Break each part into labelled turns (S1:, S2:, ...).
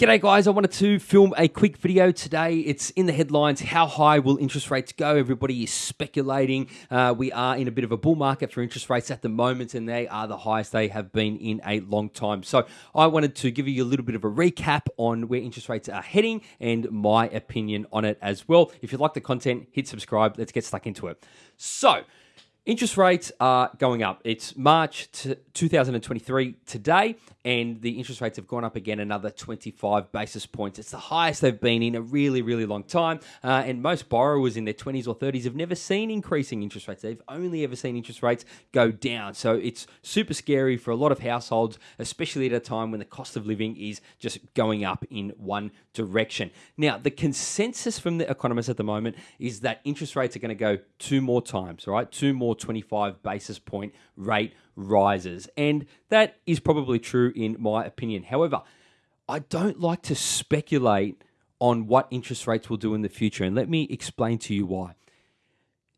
S1: G'day guys, I wanted to film a quick video today. It's in the headlines. How high will interest rates go? Everybody is speculating. Uh, we are in a bit of a bull market for interest rates at the moment, and they are the highest they have been in a long time. So I wanted to give you a little bit of a recap on where interest rates are heading and my opinion on it as well. If you like the content, hit subscribe. Let's get stuck into it. So, Interest rates are going up. It's March 2023 today, and the interest rates have gone up again another 25 basis points. It's the highest they've been in a really, really long time. Uh, and most borrowers in their 20s or 30s have never seen increasing interest rates. They've only ever seen interest rates go down. So it's super scary for a lot of households, especially at a time when the cost of living is just going up in one direction. Now, the consensus from the economists at the moment is that interest rates are going to go two more times, right? Two more 25 basis point rate rises. And that is probably true in my opinion. However, I don't like to speculate on what interest rates will do in the future. And let me explain to you why.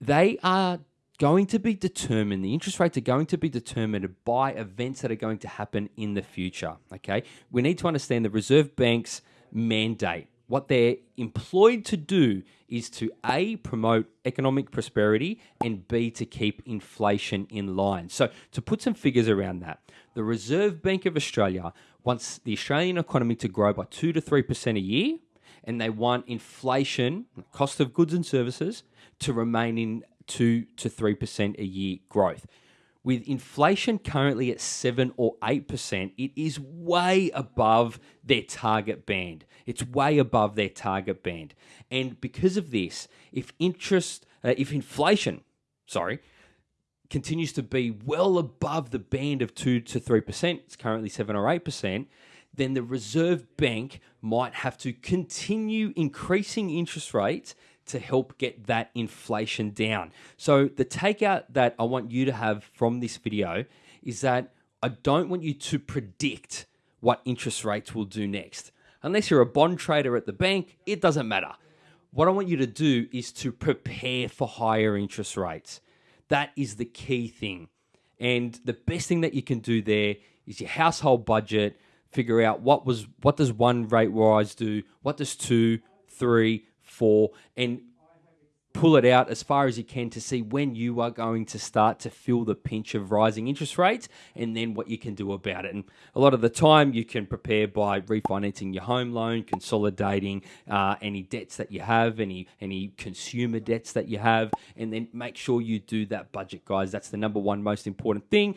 S1: They are going to be determined, the interest rates are going to be determined by events that are going to happen in the future. Okay. We need to understand the Reserve Bank's mandate what they're employed to do is to A, promote economic prosperity, and B, to keep inflation in line. So, to put some figures around that, the Reserve Bank of Australia wants the Australian economy to grow by 2 to 3% a year, and they want inflation, cost of goods and services, to remain in 2 to 3% a year growth. With inflation currently at 7 or 8%, it is way above their target band. It's way above their target band. And because of this, if interest, uh, if inflation, sorry, continues to be well above the band of 2 to 3%, it's currently 7 or 8%, then the Reserve Bank might have to continue increasing interest rates to help get that inflation down. So the takeout that I want you to have from this video is that I don't want you to predict what interest rates will do next. Unless you're a bond trader at the bank, it doesn't matter. What I want you to do is to prepare for higher interest rates. That is the key thing. And the best thing that you can do there is your household budget, figure out what was what does one rate rise do, what does two, three, four, and pull it out as far as you can to see when you are going to start to feel the pinch of rising interest rates and then what you can do about it. And a lot of the time, you can prepare by refinancing your home loan, consolidating uh, any debts that you have, any any consumer debts that you have, and then make sure you do that budget, guys. That's the number one most important thing.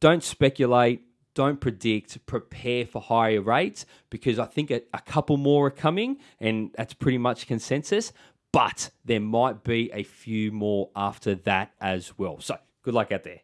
S1: Don't speculate don't predict, prepare for higher rates because I think a, a, couple more are coming and that's pretty much consensus but there might be a few more after that as well. So good luck out there.